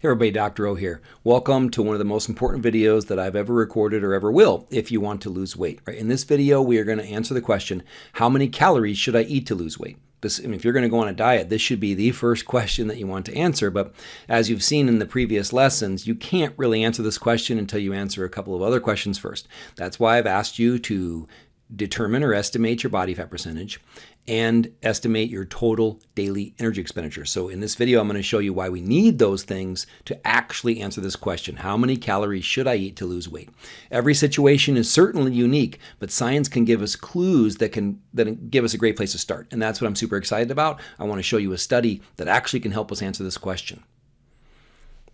Hey everybody, Dr. O here. Welcome to one of the most important videos that I've ever recorded or ever will if you want to lose weight. Right? In this video, we are going to answer the question, how many calories should I eat to lose weight? This, if you're going to go on a diet, this should be the first question that you want to answer. But as you've seen in the previous lessons, you can't really answer this question until you answer a couple of other questions first. That's why I've asked you to determine or estimate your body fat percentage and estimate your total daily energy expenditure. So in this video, I'm going to show you why we need those things to actually answer this question. How many calories should I eat to lose weight? Every situation is certainly unique, but science can give us clues that can that give us a great place to start. And that's what I'm super excited about. I want to show you a study that actually can help us answer this question.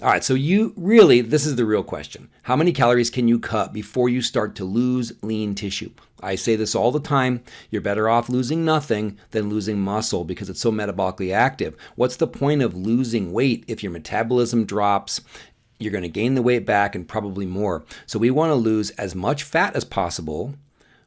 All right, so you really, this is the real question. How many calories can you cut before you start to lose lean tissue? I say this all the time. You're better off losing nothing than losing muscle because it's so metabolically active. What's the point of losing weight if your metabolism drops? You're going to gain the weight back and probably more. So we want to lose as much fat as possible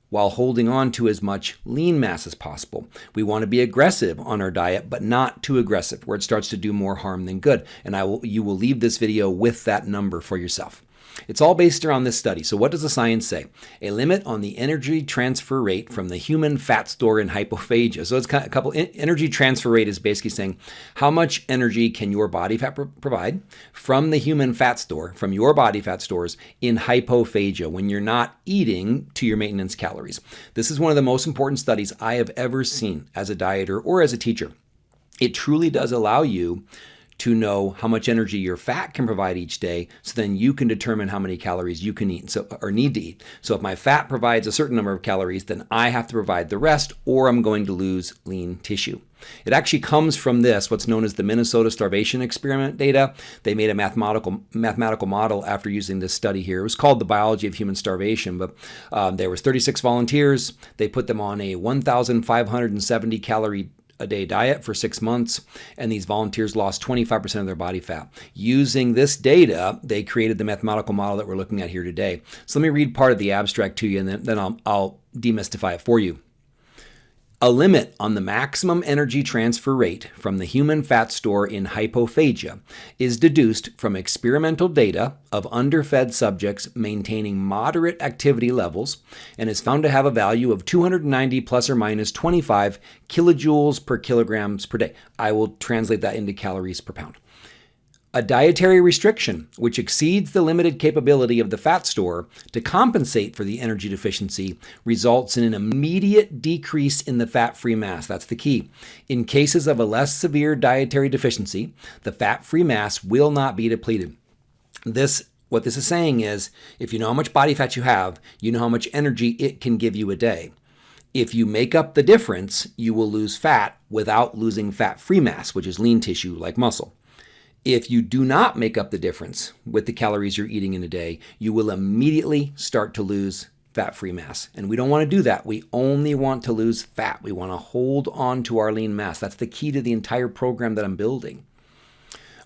while holding on to as much lean mass as possible. We want to be aggressive on our diet, but not too aggressive, where it starts to do more harm than good. And I will, you will leave this video with that number for yourself. It's all based around this study. So what does the science say? A limit on the energy transfer rate from the human fat store in hypophagia. So it's kind of a couple, energy transfer rate is basically saying how much energy can your body fat provide from the human fat store, from your body fat stores in hypophagia when you're not eating to your maintenance calories. This is one of the most important studies I have ever seen as a dieter or as a teacher. It truly does allow you to know how much energy your fat can provide each day so then you can determine how many calories you can eat so, or need to eat. So if my fat provides a certain number of calories, then I have to provide the rest or I'm going to lose lean tissue. It actually comes from this, what's known as the Minnesota Starvation Experiment data. They made a mathematical mathematical model after using this study here. It was called the Biology of Human Starvation, but um, there was 36 volunteers. They put them on a 1,570 calorie a day diet for six months, and these volunteers lost 25% of their body fat. Using this data, they created the mathematical model that we're looking at here today. So let me read part of the abstract to you, and then, then I'll, I'll demystify it for you. A limit on the maximum energy transfer rate from the human fat store in hypophagia is deduced from experimental data of underfed subjects maintaining moderate activity levels and is found to have a value of 290 plus or minus 25 kilojoules per kilograms per day. I will translate that into calories per pound. A dietary restriction, which exceeds the limited capability of the fat store to compensate for the energy deficiency, results in an immediate decrease in the fat free mass. That's the key. In cases of a less severe dietary deficiency, the fat free mass will not be depleted. This what this is saying is if you know how much body fat you have, you know how much energy it can give you a day. If you make up the difference, you will lose fat without losing fat free mass, which is lean tissue like muscle. If you do not make up the difference with the calories you're eating in a day, you will immediately start to lose fat-free mass. And we don't want to do that. We only want to lose fat. We want to hold on to our lean mass. That's the key to the entire program that I'm building.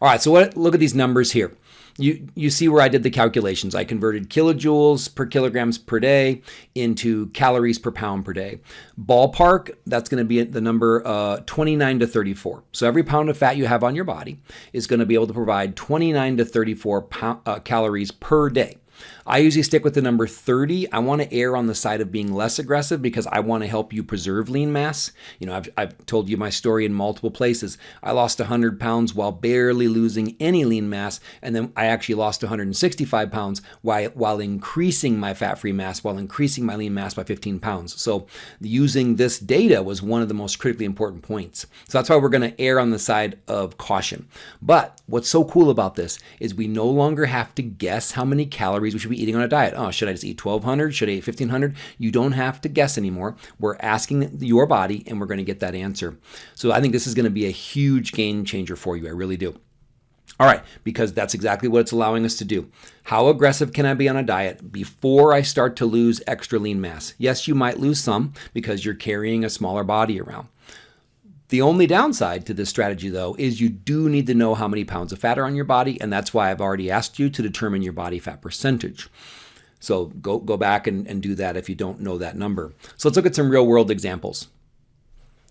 All right, so what, look at these numbers here you, you see where I did the calculations. I converted kilojoules per kilograms per day into calories per pound per day. Ballpark, that's going to be the number uh, 29 to 34. So every pound of fat you have on your body is going to be able to provide 29 to 34 pound, uh, calories per day. I usually stick with the number 30. I want to err on the side of being less aggressive because I want to help you preserve lean mass. You know, I've, I've told you my story in multiple places. I lost 100 pounds while barely losing any lean mass, and then I actually lost 165 pounds while, while increasing my fat-free mass, while increasing my lean mass by 15 pounds. So using this data was one of the most critically important points. So that's why we're going to err on the side of caution. But what's so cool about this is we no longer have to guess how many calories we should be eating on a diet. Oh, should I just eat 1200? Should I eat 1500? You don't have to guess anymore. We're asking your body and we're going to get that answer. So I think this is going to be a huge game changer for you. I really do. All right, because that's exactly what it's allowing us to do. How aggressive can I be on a diet before I start to lose extra lean mass? Yes, you might lose some because you're carrying a smaller body around. The only downside to this strategy, though, is you do need to know how many pounds of fat are on your body, and that's why I've already asked you to determine your body fat percentage. So go, go back and, and do that if you don't know that number. So let's look at some real world examples.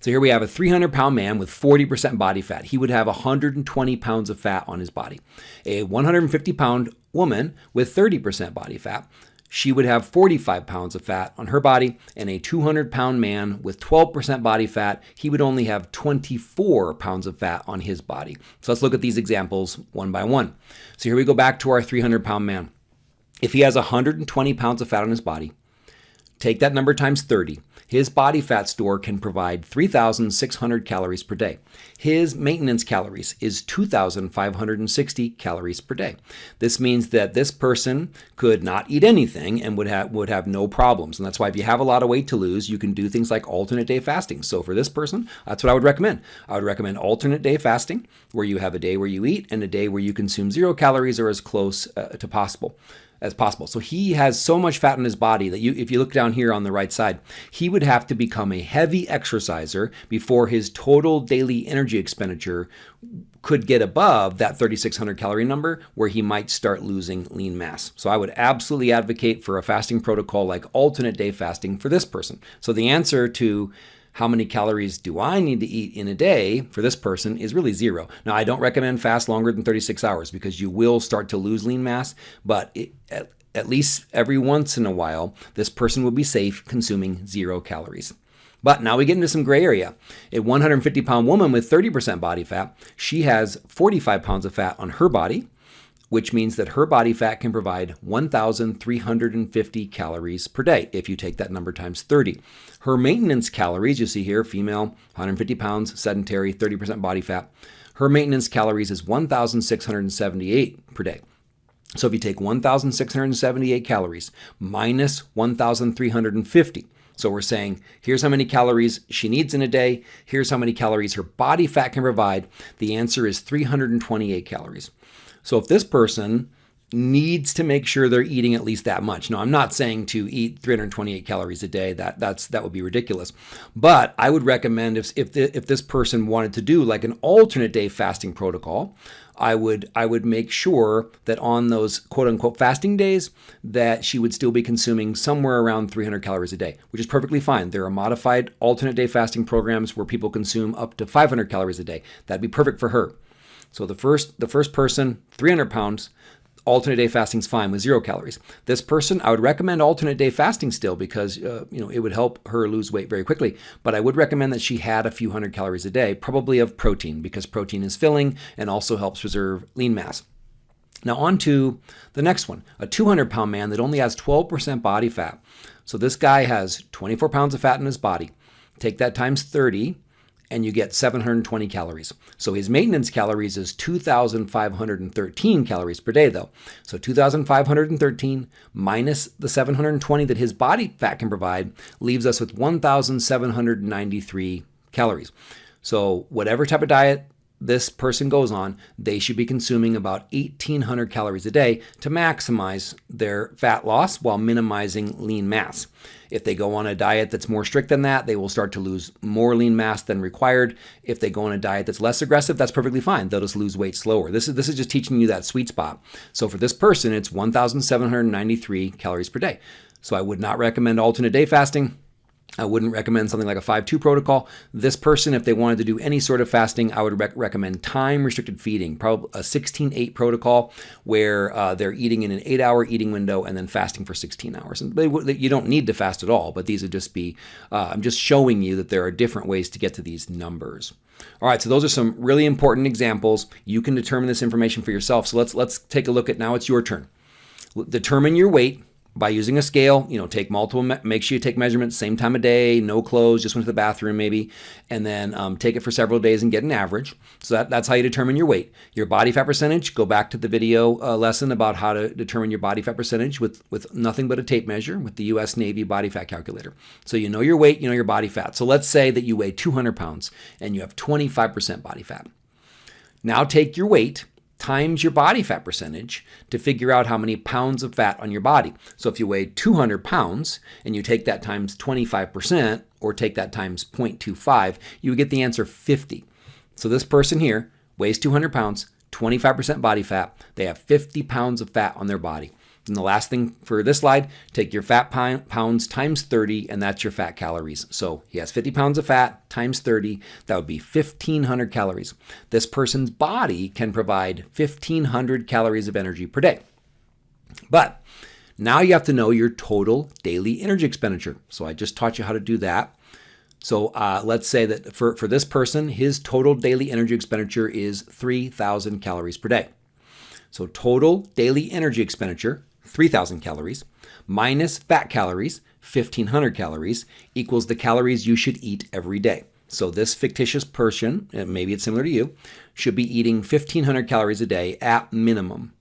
So here we have a 300 pound man with 40% body fat. He would have 120 pounds of fat on his body. A 150 pound woman with 30% body fat, she would have 45 pounds of fat on her body. And a 200 pound man with 12% body fat, he would only have 24 pounds of fat on his body. So let's look at these examples one by one. So here we go back to our 300 pound man. If he has 120 pounds of fat on his body, take that number times 30. His body fat store can provide 3,600 calories per day. His maintenance calories is 2,560 calories per day. This means that this person could not eat anything and would have would have no problems. And that's why if you have a lot of weight to lose, you can do things like alternate day fasting. So for this person, that's what I would recommend. I would recommend alternate day fasting, where you have a day where you eat and a day where you consume zero calories or as close uh, to possible as possible. So he has so much fat in his body that you, if you look down here on the right side, he would have to become a heavy exerciser before his total daily energy expenditure could get above that 3600 calorie number where he might start losing lean mass. So I would absolutely advocate for a fasting protocol like alternate day fasting for this person. So the answer to how many calories do I need to eat in a day for this person is really zero. Now, I don't recommend fast longer than 36 hours because you will start to lose lean mass, but it, at, at least every once in a while, this person will be safe consuming zero calories. But now we get into some gray area. A 150 pound woman with 30% body fat, she has 45 pounds of fat on her body which means that her body fat can provide 1,350 calories per day if you take that number times 30. Her maintenance calories, you see here, female, 150 pounds, sedentary, 30% body fat. Her maintenance calories is 1,678 per day. So if you take 1,678 calories minus 1,350, so we're saying here's how many calories she needs in a day, here's how many calories her body fat can provide. The answer is 328 calories. So if this person needs to make sure they're eating at least that much. Now, I'm not saying to eat 328 calories a day. That that's that would be ridiculous. But I would recommend if if the, if this person wanted to do like an alternate day fasting protocol, I would I would make sure that on those quote unquote fasting days that she would still be consuming somewhere around 300 calories a day, which is perfectly fine. There are modified alternate day fasting programs where people consume up to 500 calories a day. That'd be perfect for her. So the first the first person, 300 pounds, alternate day fasting is fine with zero calories. This person, I would recommend alternate day fasting still because uh, you know it would help her lose weight very quickly. But I would recommend that she had a few hundred calories a day, probably of protein, because protein is filling and also helps preserve lean mass. Now on to the next one, a 200 pound man that only has 12% body fat. So this guy has 24 pounds of fat in his body. Take that times 30 and you get 720 calories. So his maintenance calories is 2,513 calories per day, though. So 2,513 minus the 720 that his body fat can provide leaves us with 1,793 calories. So whatever type of diet this person goes on, they should be consuming about 1,800 calories a day to maximize their fat loss while minimizing lean mass. If they go on a diet that's more strict than that, they will start to lose more lean mass than required. If they go on a diet that's less aggressive, that's perfectly fine. They'll just lose weight slower. This is this is just teaching you that sweet spot. So for this person, it's 1,793 calories per day. So I would not recommend alternate day fasting. I wouldn't recommend something like a 5-2 protocol. This person, if they wanted to do any sort of fasting, I would rec- recommend time-restricted feeding, probably a 16-8 protocol where uh, they're eating in an 8-hour eating window and then fasting for 16 hours. And they, they, you don't need to fast at all, but these would just be, uh, I'm just showing you that there are different ways to get to these numbers. All right, so those are some really important examples. You can determine this information for yourself. So let's let's take a look at now. It's your turn. Determine your weight by using a scale, you know, take multiple, make sure you take measurements, same time of day, no clothes, just went to the bathroom maybe, and then um, take it for several days and get an average. So that, that's how you determine your weight. Your body fat percentage, go back to the video uh, lesson about how to determine your body fat percentage with, with nothing but a tape measure with the US Navy body fat calculator. So you know your weight, you know your body fat. So let's say that you weigh 200 pounds and you have 25% body fat. Now take your weight times your body fat percentage to figure out how many pounds of fat on your body. So if you weigh 200 pounds and you take that times 25% or take that times 0.25, you would get the answer 50. So this person here weighs 200 pounds, 25% body fat. They have 50 pounds of fat on their body. And the last thing for this slide, take your fat pounds times 30, and that's your fat calories. So he has 50 pounds of fat times 30, that would be 1,500 calories. This person's body can provide 1,500 calories of energy per day. But now you have to know your total daily energy expenditure. So I just taught you how to do that. So uh, let's say that for, for this person, his total daily energy expenditure is 3,000 calories per day. So total daily energy expenditure, 3,000 calories, minus fat calories, 1,500 calories, equals the calories you should eat every day. So this fictitious person, maybe it's similar to you, should be eating 1,500 calories a day at minimum.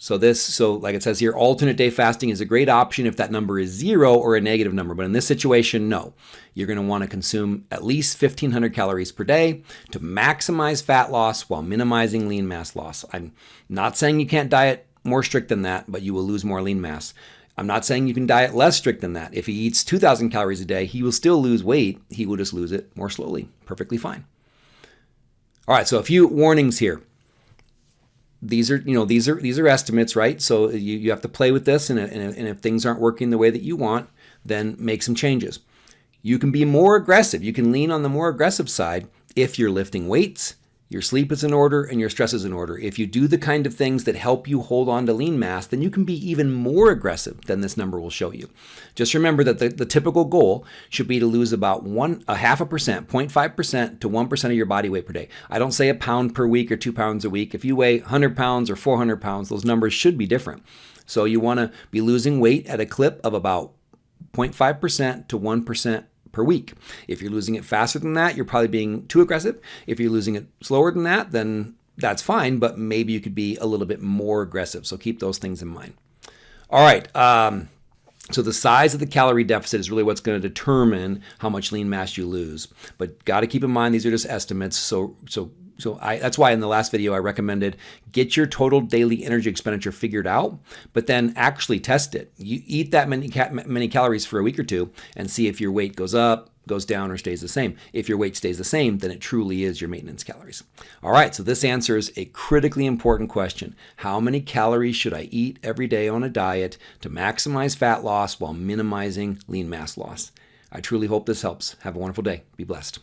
So this, so like it says here, alternate day fasting is a great option if that number is zero or a negative number. But in this situation, no. You're going to want to consume at least 1,500 calories per day to maximize fat loss while minimizing lean mass loss. I'm not saying you can't diet more strict than that, but you will lose more lean mass. I'm not saying you can diet less strict than that. If he eats 2,000 calories a day, he will still lose weight. He will just lose it more slowly. Perfectly fine. All right, so a few warnings here these are you know these are these are estimates right so you, you have to play with this and, and, and if things aren't working the way that you want then make some changes you can be more aggressive you can lean on the more aggressive side if you're lifting weights your sleep is in order and your stress is in order. If you do the kind of things that help you hold on to lean mass, then you can be even more aggressive than this number will show you. Just remember that the, the typical goal should be to lose about one a half a percent, 0.5% to 1% of your body weight per day. I don't say a pound per week or two pounds a week. If you weigh 100 pounds or 400 pounds, those numbers should be different. So you want to be losing weight at a clip of about 0.5% to 1% per week. If you're losing it faster than that, you're probably being too aggressive. If you're losing it slower than that, then that's fine, but maybe you could be a little bit more aggressive. So keep those things in mind. All right. Um, so the size of the calorie deficit is really what's going to determine how much lean mass you lose. But got to keep in mind these are just estimates. So so so I, that's why in the last video I recommended get your total daily energy expenditure figured out, but then actually test it. You eat that many ca many calories for a week or two and see if your weight goes up, goes down, or stays the same. If your weight stays the same, then it truly is your maintenance calories. All right, so this answers a critically important question. How many calories should I eat every day on a diet to maximize fat loss while minimizing lean mass loss? I truly hope this helps. Have a wonderful day. Be blessed.